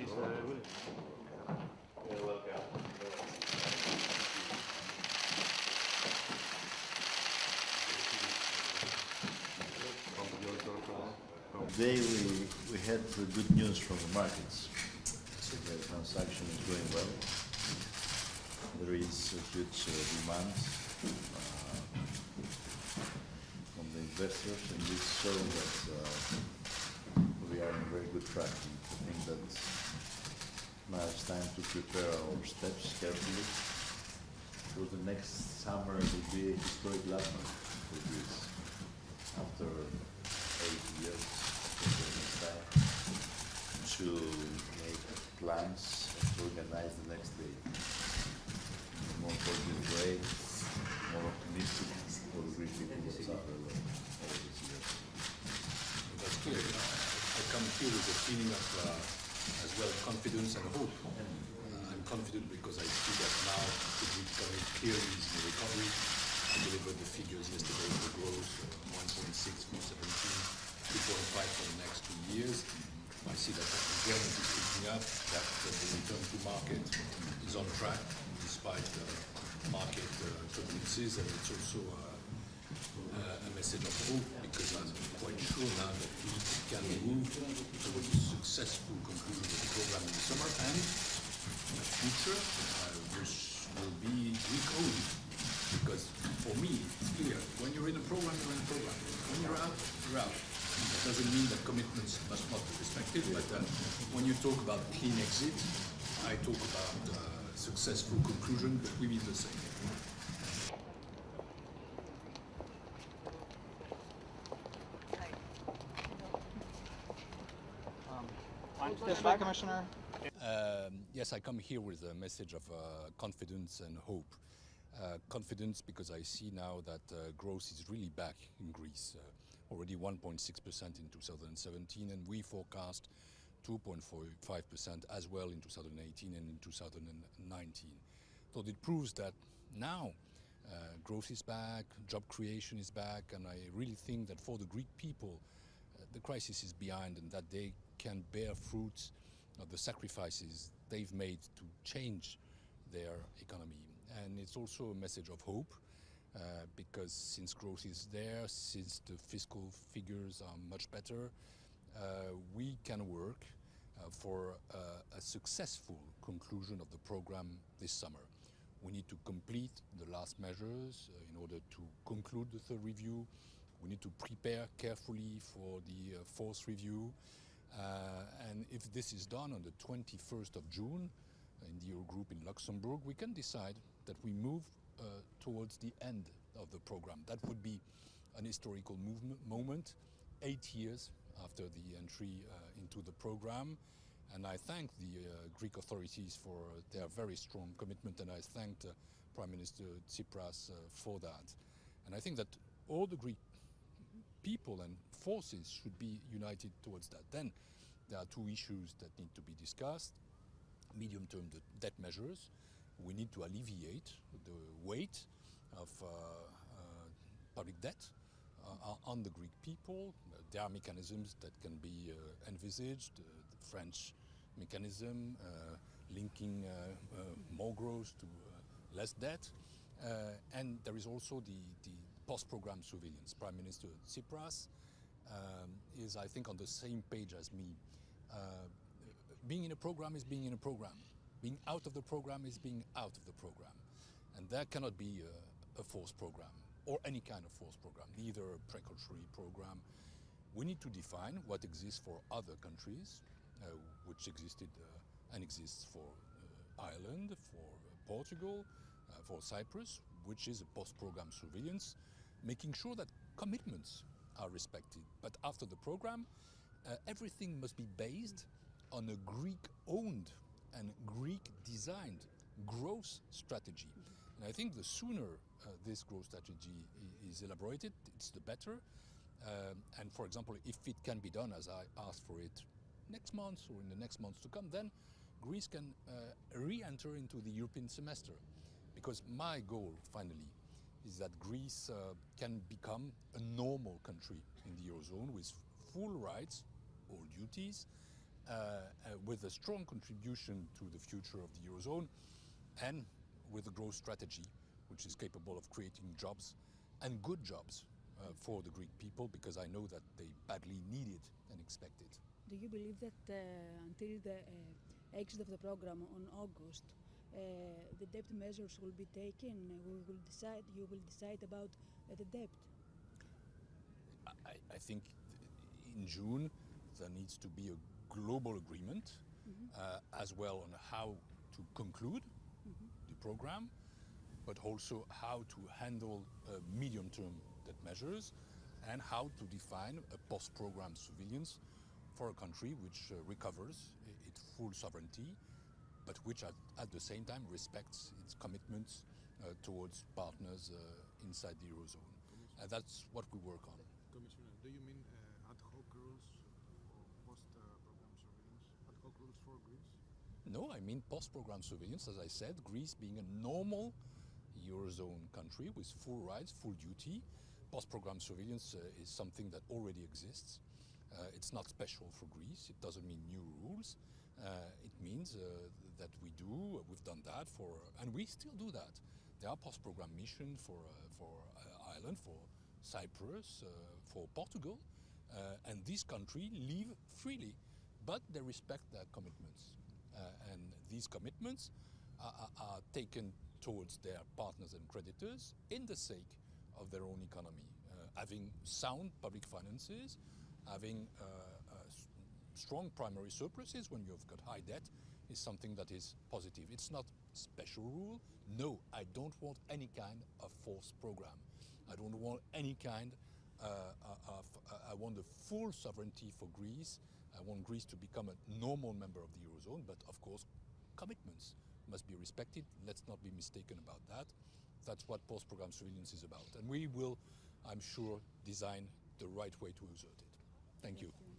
Cheers, uh, William. You're welcome. Today we, we had uh, good news from the markets. So the transaction is going well. There is a huge uh, demand uh, from the investors and this shows that uh, we are on very good track. I think that now it's time to prepare our steps carefully. Because the next summer will be a historic landmark for Greece after eight years next time. To make plans and to organize the next day in a more positive way, more optimistic for the Greek people who suffer all these years. That's clear. You know, I come here with a feeling of, uh, as well, confidence and hope. Uh, I'm confident because I see that now the Greek economy clearly is in recovery. I delivered the figures yesterday for growth, uh, 1.6 for 17, 2.5 for the next two years. I see that employment is picking up, that the return to market is on track despite market uh, turbulences, and it's also uh, a message of hope because I'm quite sure now that we can move towards a successful conclusion of the program in the summer and the future, uh, which will be Greek-owned. Because for me, it's clear, when you're in a program, you're in a program. When you're out, you're out. That doesn't mean that commitments must not be respected, but uh, when you talk about clean exit, I talk about uh, successful conclusion, but we mean the same. Way, Commissioner. Um, yes, I come here with a message of uh, confidence and hope. Uh, confidence because I see now that uh, growth is really back in Greece, uh, already 1.6% in 2017, and we forecast 2.45% as well in 2018 and in 2019. So it proves that now uh, growth is back, job creation is back, and I really think that for the Greek people, the crisis is behind and that they can bear fruits of the sacrifices they've made to change their economy. And it's also a message of hope uh, because since growth is there, since the fiscal figures are much better, uh, we can work uh, for uh, a successful conclusion of the program this summer. We need to complete the last measures uh, in order to conclude the third review. We need to prepare carefully for the uh, fourth review. Uh, and if this is done on the 21st of June in the Eurogroup in Luxembourg, we can decide that we move uh, towards the end of the program. That would be an historical movement, moment, eight years after the entry uh, into the program. And I thank the uh, Greek authorities for their very strong commitment, and I thanked uh, Prime Minister Tsipras uh, for that. And I think that all the Greek people and forces should be united towards that. Then there are two issues that need to be discussed. Medium-term debt measures. We need to alleviate the weight of uh, uh, public debt uh, on the Greek people. There are mechanisms that can be uh, envisaged. Uh, the French mechanism uh, linking more growth to less debt. and there is also the, the post-program surveillance. Prime Minister Tsipras um, is, I think, on the same page as me. Uh, being in a program is being in a program. Being out of the program is being out of the program. And there cannot be a, a forced program or any kind of forced program, neither a precautionary program. We need to define what exists for other countries, uh, which existed uh, and exists for uh, Ireland, for Portugal, uh, for Cyprus, which is a post-program surveillance, making sure that commitments are respected. But after the program, uh, everything must be based on a Greek-owned and Greek-designed growth strategy. And I think the sooner uh, this growth strategy is elaborated, it's the better. Um, and for example, if it can be done as I asked for it next month or in the next months to come, then Greece can uh, re-enter into the European semester. Because my goal, finally, is that Greece uh, can become a normal country in the Eurozone with full rights, all duties, uh, uh, with a strong contribution to the future of the Eurozone and with a growth strategy which is capable of creating jobs and good jobs uh, for the Greek people because I know that they badly need it and expect it. Do you believe that uh, until the uh, exit of the program on August, the debt measures will be taken? Uh, We will decide. You will decide about uh, the debt. I, I think in June there needs to be a global agreement uh, as well on how to conclude the program, but also how to handle uh, medium-term debt measures and how to define a post-program surveillance for a country which uh, recovers its full sovereignty, but which at, at the same time respects its commitments uh, towards partners uh, inside the Eurozone. Uh, that's what we work on. Commissioner, do you mean uh, ad hoc rules for post-program surveillance? Ad hoc rules for Greece? No, I mean post-program surveillance, as I said, Greece being a normal Eurozone country with full rights, full duty. Post-program surveillance uh, is something that already exists. Uh, it's not special for Greece. It doesn't mean new rules. Uh, it means uh, that we do, we've done that for, and we still do that. There are post-program missions for, uh, for uh, Ireland, for Cyprus, uh, for Portugal, and these countries live freely, but they respect their commitments. And these commitments are, are, are taken towards their partners and creditors in the sake of their own economy. Uh, having sound public finances, having uh, uh, strong primary surpluses when you've got high debt is something that is positive. It's not special rule. No, I don't want any kind of forced program. I don't want any kind uh, uh, of, uh, I want the full sovereignty for Greece. I want Greece to become a normal member of the Eurozone, but of course, commitments must be respected. Let's not be mistaken about that. That's what post-program surveillance is about. And we will, I'm sure, design the right way to exert it. Thank you.